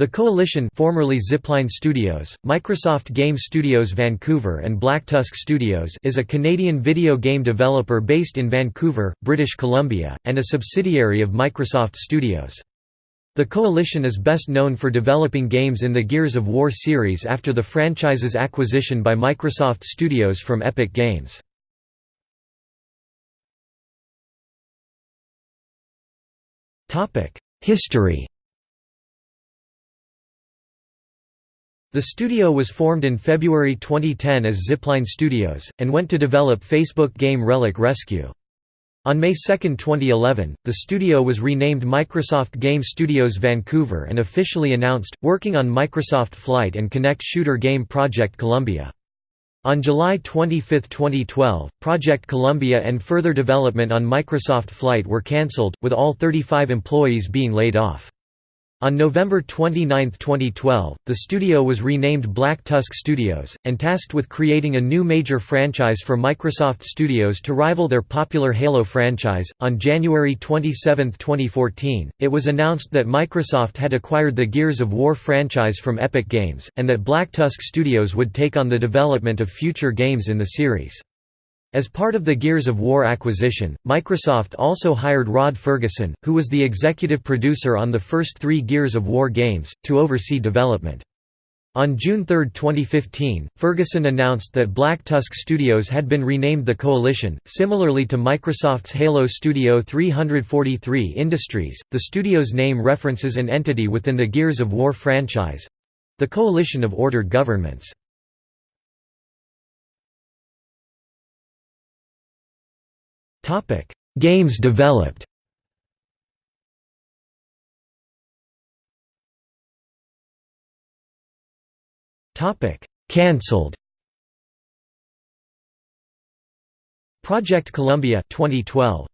The Coalition formerly Zipline Studios, Microsoft Game Studios Vancouver and Black Tusk Studios is a Canadian video game developer based in Vancouver, British Columbia, and a subsidiary of Microsoft Studios. The Coalition is best known for developing games in the Gears of War series after the franchise's acquisition by Microsoft Studios from Epic Games. History The studio was formed in February 2010 as Zipline Studios, and went to develop Facebook game Relic Rescue. On May 2, 2011, the studio was renamed Microsoft Game Studios Vancouver and officially announced, working on Microsoft Flight and Kinect shooter game Project Columbia. On July 25, 2012, Project Columbia and further development on Microsoft Flight were cancelled, with all 35 employees being laid off. On November 29, 2012, the studio was renamed Black Tusk Studios, and tasked with creating a new major franchise for Microsoft Studios to rival their popular Halo franchise. On January 27, 2014, it was announced that Microsoft had acquired the Gears of War franchise from Epic Games, and that Black Tusk Studios would take on the development of future games in the series. As part of the Gears of War acquisition, Microsoft also hired Rod Fergusson, who was the executive producer on the first three Gears of War games, to oversee development. On June 3, 2015, Fergusson announced that Black Tusk Studios had been renamed the Coalition. Similarly to Microsoft's Halo Studio 343 Industries, the studio's name references an entity within the Gears of War franchise the Coalition of Ordered Governments. Topic: Games developed. Topic: Cancelled. Project Columbia 2012